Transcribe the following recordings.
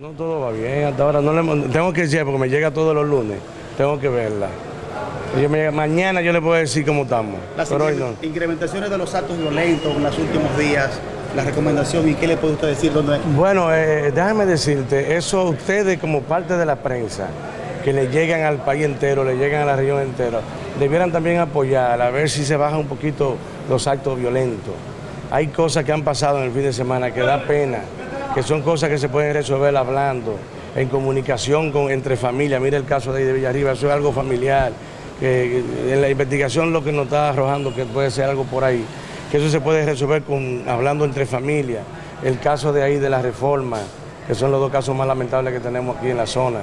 No todo va bien, hasta ahora no le tengo que decir porque me llega todos los lunes, tengo que verla. Yo me- mañana yo le puedo decir cómo estamos, Las pero hoy no. incrementaciones de los actos violentos en los últimos días, la recomendación y qué le puede usted decir dónde Bueno, eh, déjame decirte, eso ustedes como parte de la prensa, que le llegan al país entero, le llegan a la región entera, debieran también apoyar, a ver si se bajan un poquito los actos violentos. Hay cosas que han pasado en el fin de semana que da pena, que son cosas que se pueden resolver hablando, en comunicación con, entre familias. Mira el caso de ahí de Villarriba, eso es algo familiar. que en la investigación lo que nos está arrojando que puede ser algo por ahí, que eso se puede resolver con, hablando entre familias. El caso de ahí de la reforma, que son los dos casos más lamentables que tenemos aquí en la zona.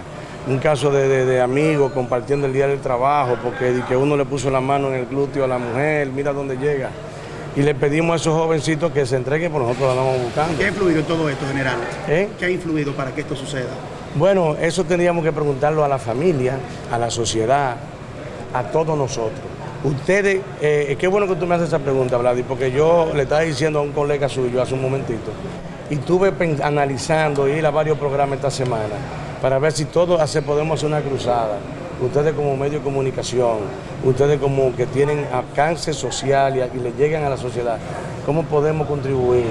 Un caso de, de- de amigos compartiendo el día del trabajo, porque que uno le puso la mano en el glúteo a la mujer, mira dónde llega. Y le pedimos a esos jovencitos que se entreguen, por nosotros lo andamos buscando. ¿Qué ha influido en todo esto, general? ¿Eh? ¿Qué ha influido para que esto suceda? Bueno, eso tendríamos que preguntarlo a la familia, a la sociedad, a todos nosotros. Ustedes, eh, qué bueno que tú me haces esa pregunta, Vladi, porque yo le estaba diciendo a un colega suyo hace un momentito, y estuve analizando ir a varios programas esta semana para ver si todos podemos hacer una cruzada. Ustedes como medio de comunicación, ustedes como que tienen alcance social y, y le llegan a la sociedad, ¿cómo podemos contribuir?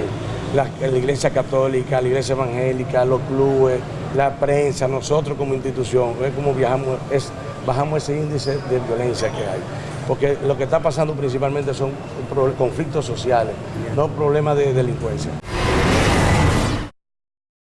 La, iglesia católica, la iglesia evangélica, los clubes, la prensa, nosotros como institución, es como viajamos, es, bajamos ese índice de violencia que hay. Porque lo que está pasando principalmente son conflictos sociales, no problemas de delincuencia.